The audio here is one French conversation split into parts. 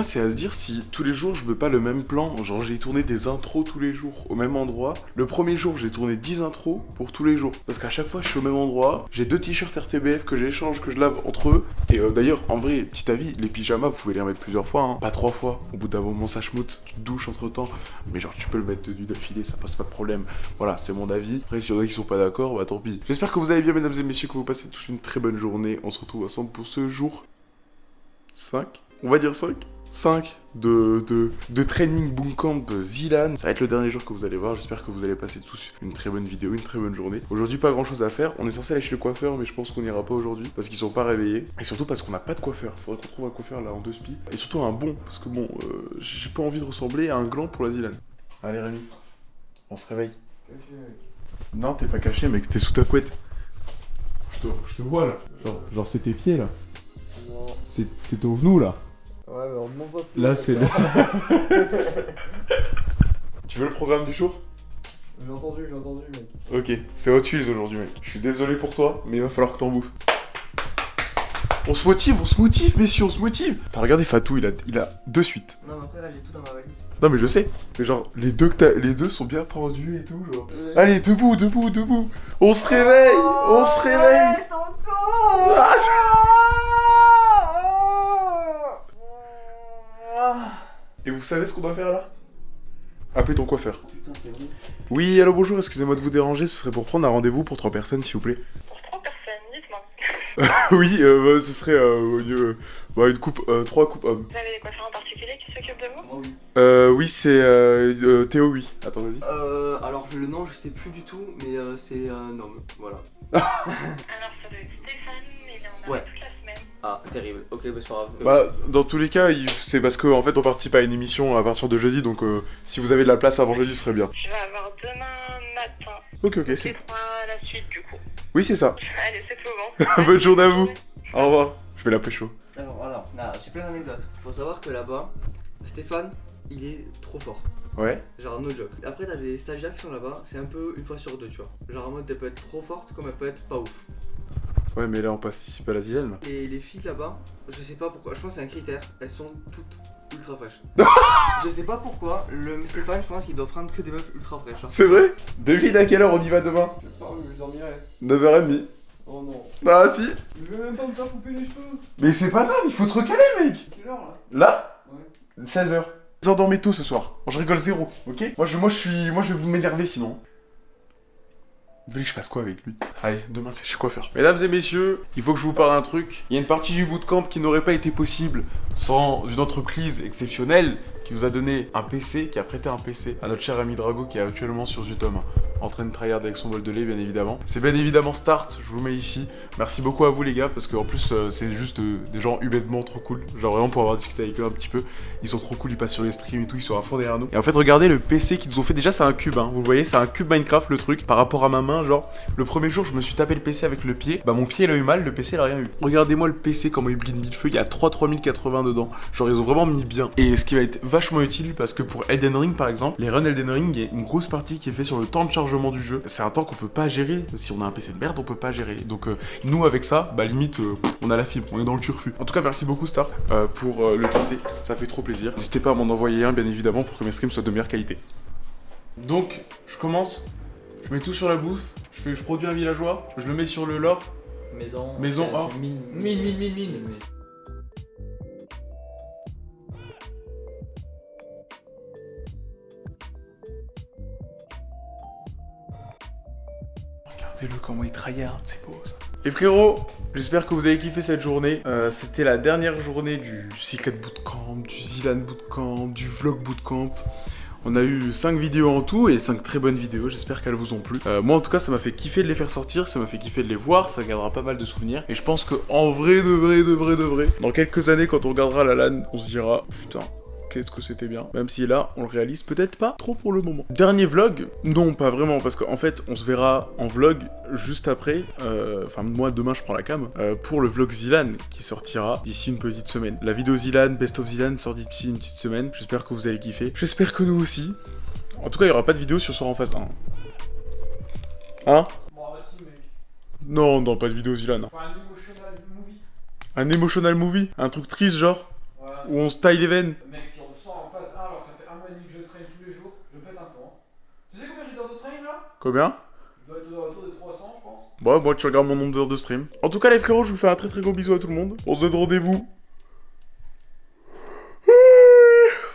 C'est à se dire si tous les jours je veux pas le même plan, genre j'ai tourné des intros tous les jours au même endroit. Le premier jour, j'ai tourné 10 intros pour tous les jours. Parce qu'à chaque fois, je suis au même endroit, j'ai deux t-shirts RTBF que j'échange, que je lave entre eux. Et euh, d'ailleurs, en vrai, petit avis, les pyjamas, vous pouvez les remettre plusieurs fois, hein. pas trois fois. Au bout d'un moment, ça schmoute, tu te douches entre temps. Mais genre, tu peux le mettre du d'affilée, ça passe pas de problème. Voilà, c'est mon avis. Après, s'il y en a qui sont pas d'accord, bah tant pis. J'espère que vous allez bien, mesdames et messieurs, que vous passez tous une très bonne journée. On se retrouve ensemble pour ce jour 5 On va dire 5 5 de, de, de training bootcamp Zilan. Ça va être le dernier jour que vous allez voir. J'espère que vous allez passer tous une très bonne vidéo, une très bonne journée. Aujourd'hui, pas grand chose à faire. On est censé aller chez le coiffeur, mais je pense qu'on n'ira pas aujourd'hui parce qu'ils sont pas réveillés. Et surtout parce qu'on n'a pas de coiffeur. Faudrait qu'on trouve un coiffeur là en deux spi. Et surtout un bon, parce que bon, euh, j'ai pas envie de ressembler à un gland pour la Zilan. Allez, Rémi, on se réveille. Non, t'es pas caché, mec, t'es sous ta couette. Je te, je te vois là. Genre, genre c'est tes pieds là. C'est ton genou là. Ouais, mais on voit plus. Là, c'est. tu veux le programme du jour? J'ai entendu, j'ai entendu, mec. Ok, c'est Hot Wheels aujourd'hui, mec. Je suis désolé pour toi, mais il va falloir que t'en bouffes. On se motive, on se motive, messieurs, on se motive. T'as regardé Fatou, il a, il a deux suites. Non, mais après, là, j'ai tout dans ma valise. Non, mais je sais. Mais genre, les deux, que t'as- les deux sont bien pendus et tout, genre. Allez, debout, debout, debout. On se réveille, on se réveille. Ah, Et vous savez ce qu'on doit faire là? Appelez ton coiffeur. Putain, c'est vrai. Oui, allô, bonjour, excusez-moi de vous déranger, ce serait pour prendre un rendez-vous pour trois personnes, s'il vous plaît. Pour trois personnes, dites-moi. oui, euh, bah, ce serait euh, euh, bah, une coupe, euh, trois coupes hommes. Vous avez des coiffeurs en particulier qui s'occupent de vous? Oui. Euh, oui, c'est euh, euh, Théo, oui. Attends, vas-y. Euh, alors, le nom, je sais plus du tout, mais euh, c'est un homme. Voilà. Alors, ça doit être Stéphane, il est en Ouais. toute la semaine. Ah, terrible. Ok, bah, c'est pas grave. Bah, dans tous les cas, c'est parce qu'en en fait, on participe à une émission à partir de jeudi, donc euh, si vous avez de la place avant jeudi, ce serait bien. Je vais avoir demain matin. Ok, ok, C'est c'est... trois la suite, du coup. Oui, c'est ça. Allez, c'est tout bon. Bonne journée à vous. Au revoir. Je vais l'appeler chaud. Alors, alors, j'ai plein d'anecdotes. Faut savoir que là-bas, Stéphane, il est trop fort. Ouais. Genre, no joke. Après, t'as des stagiaires qui sont là-bas, c'est un peu une fois sur deux, tu vois. Genre, en mode, elle peut être trop forte comme elle peut être pas ouf. Ouais, mais là, on participe à la Zilène. Et les filles là-bas, je sais pas pourquoi, je pense que c'est un critère, elles sont toutes ultra fraîches. je sais pas pourquoi, le Stéphane, je pense qu'il doit prendre que des meufs ultra fraîches. hein. C'est vrai? Devine à quelle heure on y va demain? Je sais pas, mais je dormirai. 9h30. Oh non. Ah, si. Je vais même pas me faire couper les cheveux. Mais c'est pas grave, il faut te recaler, mec. Quelle heure là? Là? Ouais. 16h. Vous endormez tôt ce soir. Je rigole zéro, ok? Moi je, moi, je suis... Moi, je vais vous m'énerver sinon. Vous voulez que je fasse quoi avec lui? Allez, demain c'est chez coiffeur. Mesdames et messieurs, il faut que je vous parle d'un truc. Il y a une partie du bootcamp qui n'aurait pas été possible sans une entreprise exceptionnelle qui nous a donné un PC, qui a prêté un PC à notre cher ami Drago qui est actuellement sur Zutom, en train de tryhard avec son bol de lait bien évidemment. C'est bien évidemment Start, je vous le mets ici. Merci beaucoup à vous les gars parce qu'en plus euh, c'est juste euh, des gens humainement trop cool. Genre vraiment pour avoir discuté avec eux un petit peu, ils sont trop cool, ils passent sur les streams et tout, ils sont à fond derrière nous. Et en fait regardez le PC qu'ils nous ont fait, déjà c'est un cube, hein. vous voyez c'est un cube Minecraft le truc par rapport à ma main, genre le premier jour je me suis tapé le PC avec le pied, bah mon pied il a eu mal, le PC il a rien eu. Regardez-moi le PC comment il brille de mille feux, il y a 3 3080 dedans, genre ils ont vraiment mis bien. Et ce qui va être vachement utile parce que pour Elden Ring par exemple, les runs Elden Ring, il y a une grosse partie qui est fait sur le temps de chargement du jeu. C'est un temps qu'on peut pas gérer, si on a un PC de merde on peut pas gérer. Donc euh, nous avec ça, bah limite euh, on a la fibre, on est dans le turfu. En tout cas merci beaucoup Start euh, pour euh, le PC, ça fait trop plaisir. N'hésitez pas à m'en envoyer un bien évidemment pour que mes streams soient de meilleure qualité. Donc je commence, je mets tout sur la bouffe, je, fais, je produis un villageois, je le mets sur le lore. Maison. Maison, or. Mine, mine, mine, mine, mine. Regardez-le comment il tryhard, c'est beau ça. Et frérot, j'espère que vous avez kiffé cette journée. Euh, C'était la dernière journée du Secret Bootcamp, du Zilan Bootcamp, du Vlog Bootcamp. On a eu 5 vidéos en tout et 5 très bonnes vidéos, j'espère qu'elles vous ont plu. Euh, moi en tout cas ça m'a fait kiffer de les faire sortir, ça m'a fait kiffer de les voir, ça gardera pas mal de souvenirs. Et je pense que en vrai, de vrai, de vrai, de vrai, dans quelques années quand on regardera la LAN, on se dira putain, qu'est-ce que c'était bien. Même si là, on le réalise peut-être pas trop pour le moment. Dernier vlog Non, pas vraiment, parce qu'en fait, on se verra en vlog juste après. euh, Enfin, moi, demain, je prends la cam. euh, pour le vlog Zilan, qui sortira d'ici une petite semaine. La vidéo Zilan, Best of Zilan, sort d'ici une petite semaine. J'espère que vous allez kiffer. J'espère que nous aussi. En tout cas, il y aura pas de vidéo sur Sort en face 1. Hein? Bah. Non, non, pas de vidéo Zilan. Enfin, un emotional movie. Un emotional movie? Un truc triste, genre? Ouais, où on se taille les veines. Mec, si on sort en phase 1 alors que ça fait un mois et demi que je traîne tous les jours, je pète un plomb. Tu sais combien j'ai d'heures de train là Combien Je dois être autour de 300, je pense. Bon, moi tu regardes mon nombre d'heures de stream. En tout cas, les frérots, je vous fais un très très gros bisou à tout le monde. On se donne rendez-vous.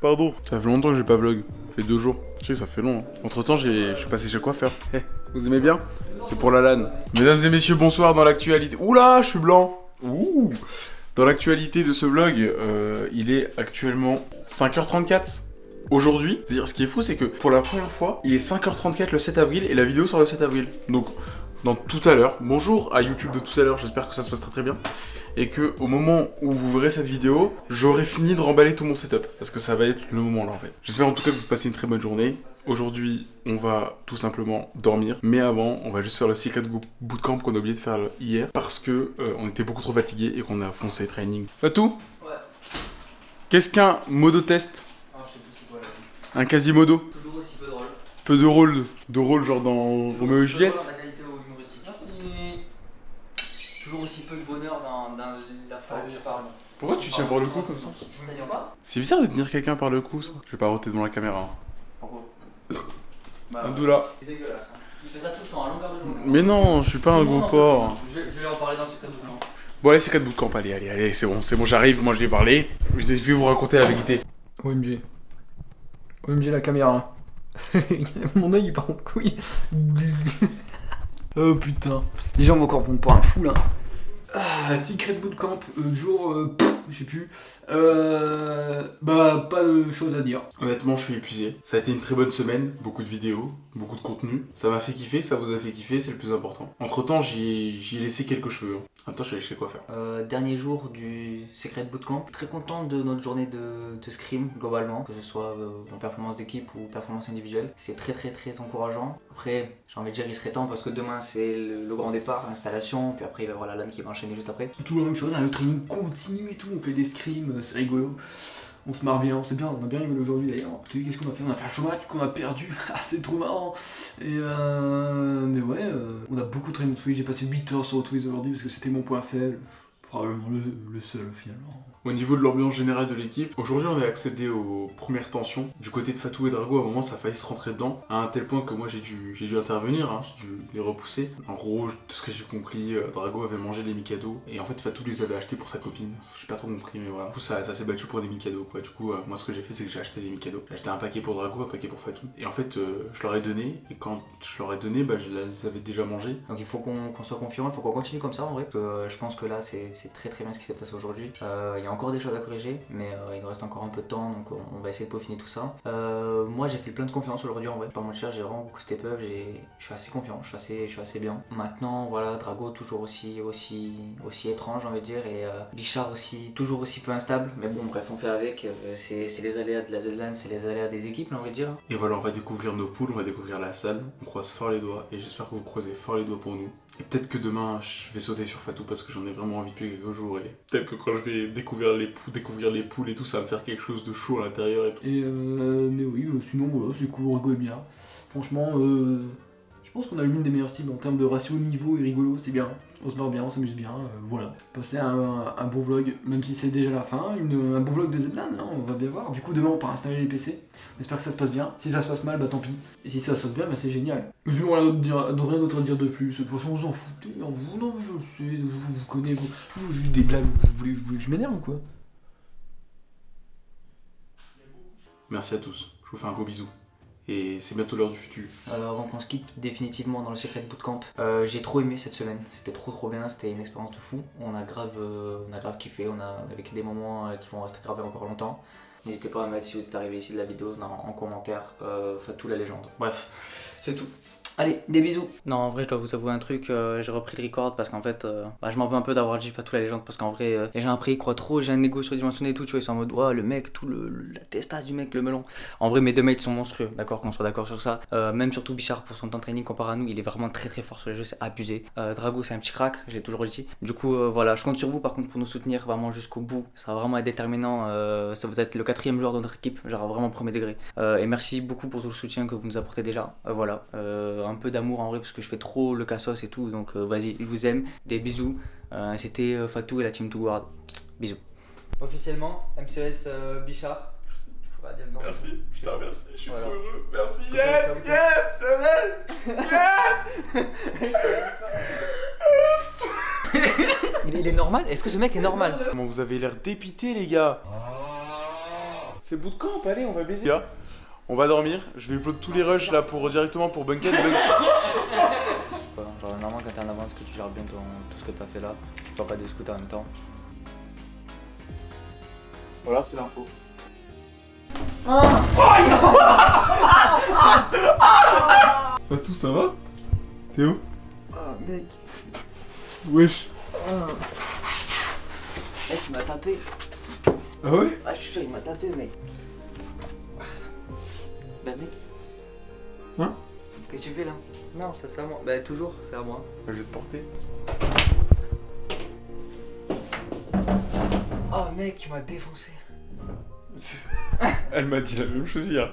Pardon, ça fait longtemps que j'ai pas vlog. Ça fait deux jours. Je sais, ça fait long. Entre temps, je suis passé chez coiffeur. Eh, vous aimez bien? C'est pour la LAN. Mesdames et messieurs, bonsoir dans l'actualité. Oula, je suis blanc. Ouh. Dans l'actualité de ce vlog, euh, il est actuellement 5h34 aujourd'hui. C'est-à-dire, ce qui est fou, c'est que pour la première fois, il est 5h34 le 7 avril et la vidéo sort le 7 avril. Donc, dans tout à l'heure, bonjour à YouTube de tout à l'heure, j'espère que ça se passe très très bien. Et que au moment où vous verrez cette vidéo, j'aurai fini de remballer tout mon setup. Parce que ça va être le moment là en fait. J'espère en tout cas que vous passez une très bonne journée. Aujourd'hui, on va tout simplement dormir. Mais avant, on va juste faire le Secret Bootcamp qu'on a oublié de faire hier. Parce que euh, on était beaucoup trop fatigué et qu'on a foncé training. Fatou? Ouais. Qu'est-ce qu'un modo test Ah, je sais plus c'est quoi là. Un quasimodo Toujours aussi peu drôle. Peu de rôle, de rôle genre dans Roméo et Juliette. Toujours aussi peu de bonheur dans, dans la forme du parle. Pourquoi tu tiens par le cou comme ça C'est bizarre de tenir quelqu'un par le cou ça. Je vais pas roter devant la caméra. hein. Pourquoi? Bah, Abdullah. C'est dégueulasse. hein. Il fait ça tout le temps, à longueur de journée. Mais non, je suis pas un Non, gros non, porc. Je, je vais en parler dans le secret de bootcamp. Bon allez, c'est 4 bootcamp, allez, allez, allez, c'est bon, c'est bon, j'arrive, moi je l'ai parlé. Je vais vous raconter la vérité. OMG. OMG la caméra. Mon oeil il part en couille. oh putain. Les gens vont encore prendre pour un fou là. Ah, Secret Bootcamp, euh, jour, euh, je sais plus. Euh, bah, pas de choses à dire. Honnêtement, je suis épuisé. Ça a été une très bonne semaine, beaucoup de vidéos, beaucoup de contenu. Ça m'a fait kiffer, ça vous a fait kiffer, c'est le plus important. Entre temps, j'y ai laissé quelques cheveux. hein. En même temps, je suis allé chez le coiffeur. Euh, dernier jour du Secret Bootcamp. Très content de notre journée de, de scrim globalement, que ce soit euh, en performance d'équipe ou performance individuelle. C'est très très très encourageant. Après, j'ai envie de dire il serait temps parce que demain c'est le, grand départ, l'installation, puis après il va y avoir la LAN qui va enchaîner juste après. Toujours la même chose, hein, le training continue et tout, on fait des scrims, euh, c'est rigolo. On se marre bien, c'est bien, on a bien rigolé aujourd'hui d'ailleurs. Qu'est-ce qu'on a fait? On a fait un chômage qu'on a perdu, Ah, c'est trop marrant. Et euh, mais ouais, euh, on a beaucoup traîné Twitch, j'ai passé 8 heures sur Twitch aujourd'hui parce que c'était mon point faible. Probablement le, le seul finalement. Au niveau de l'ambiance générale de l'équipe, aujourd'hui on a accédé aux premières tensions. Du côté de Fatou et Drago, à un moment ça a failli se rentrer dedans, à un tel point que moi j'ai dû, dû intervenir, hein, j'ai dû les repousser. En gros, de ce que j'ai compris, euh, Drago avait mangé les Mikado, et en fait Fatou les avait achetés pour sa copine. J'ai pas trop compris, mais voilà. Du coup ça, ça s'est battu pour des Mikado, quoi. Du coup, euh, moi ce que j'ai fait c'est que j'ai acheté des Mikado. J'ai acheté un paquet pour Drago, un paquet pour Fatou. Et en fait, euh, je leur ai donné, et quand je leur ai donné, bah je les avais déjà mangés. Donc il faut qu'on qu'on soit confiant, il faut qu'on continue comme ça en vrai. Je pense que là c'est très très bien ce qui s'est passé aujourd'hui. Encore des choses à corriger, mais euh, il nous reste encore un peu de temps, donc on, va essayer de peaufiner tout ça. Euh, moi j'ai fait plein de confiance aujourd'hui en vrai. Pas mentir, j'ai vraiment beaucoup step up, je suis assez confiant, je suis assez, assez bien. Maintenant voilà, Drago toujours aussi, aussi, aussi étrange on va dire, et euh, Bichard aussi, toujours aussi peu instable. Mais bon bref, on fait avec, c'est les aléas de la Z-Lan, c'est les aléas des équipes on va dire. Et voilà, on va découvrir nos poules, on va découvrir la salle, on croise fort les doigts, et j'espère que vous croisez fort les doigts pour nous. Et peut-être que demain, je vais sauter sur Fatou parce que j'en ai vraiment envie depuis quelques jours, et peut-être que quand je vais découvrir les, poules, découvrir les poules et tout, ça va me faire quelque chose de chaud à l'intérieur et tout. Euh, mais oui, sinon voilà, c'est cool, on rigole bien. Franchement, euh, je pense qu'on a l'une des meilleures teams en termes de ratio niveau et rigolo, c'est bien. On se marre bien, on s'amuse bien, euh, voilà. Passer un, un, bon vlog, même si c'est déjà la fin, une- un bon vlog de Zlan, hein, on va bien voir. Du coup, demain, on part installer les PC. On espère que ça se passe bien. Si ça se passe mal, bah tant pis. Et si ça se passe bien, bah c'est génial. Je n'ai rien d'autre à dire de plus. De toute façon, vous en foutez. Non, vous, non, je sais, vous, vous, connaissez, vous, vous, juste des blagues, vous voulez que je m'énerve ou quoi? Merci à tous, je vous fais un gros bisou. Et c'est bientôt l'heure du futur. Euh, avant qu'on se quitte définitivement dans le Secret Bootcamp, euh, j'ai trop aimé cette semaine. C'était trop trop bien, c'était une expérience de fou. On a grave, euh, on a grave kiffé, on a on vécu des moments euh, qui vont rester gravés encore longtemps. N'hésitez pas à mettre si vous êtes arrivé ici de la vidéo en commentaire, euh, Fatou la légende. Bref, c'est tout. Allez, des bisous. Non, en vrai, je dois vous avouer un truc. euh, j'ai repris le record parce qu'en fait, euh, bah, je m'en veux un peu d'avoir dit Fatou la légende parce qu'en vrai, euh, les gens après ils croient trop. J'ai un ego surdimensionné et tout. Tu vois, ils sont en mode, ouais, le mec, tout le, la testasse du mec, le melon. En vrai, mes deux mates sont monstrueux, d'accord, qu'on soit d'accord sur ça. Même surtout Bichard pour son temps de training comparé à nous, il est vraiment très très fort sur les jeux, c'est abusé. Drago, c'est un petit crack, j'ai toujours dit. Du coup, voilà, je compte sur vous par contre pour nous soutenir vraiment jusqu'au bout. Ça va vraiment être déterminant. ça vous êtes le quatrième joueur de notre équipe, genre vraiment premier degré. Et merci beaucoup pour tout le soutien que vous nous apportez déjà. Voilà, un peu d'amour en vrai parce que je fais trop le cassos et tout. Donc euh, vas-y, je vous aime, des bisous. Euh, C'était euh, Fatou et la team To Guard. Bisous. Officiellement, MCS euh, Bichard. Merci. Faudra dire le nom. Merci, putain, merci, je suis Voilà. trop heureux. Merci, yes, yes, Lionel Yes Il, il est normal? Est-ce que ce mec est normal? Comment vous avez l'air dépité, les gars? C'est bootcamp, allez, on va baiser. On va dormir. Je vais upload tous les rushs là pour directement pour Bunket. Bun- Enfin, Genre, normalement, quand t'es en avance, que tu gères bien ton, tout ce que t'as fait là, tu peux pas des scouts en même temps. Voilà, c'est l'info. Fatou, ça va? Théo Oh mec, Wesh. mec il m'a tapé. Ah ouais? Ah je suis sûr il m'a tapé mec. Bah mec. Hein Qu'est-ce que tu fais là? Non ça c'est à moi. Bah toujours c'est à moi. Je vais te porter. Oh mec tu m'as défoncé. Elle m'a dit la même chose hier.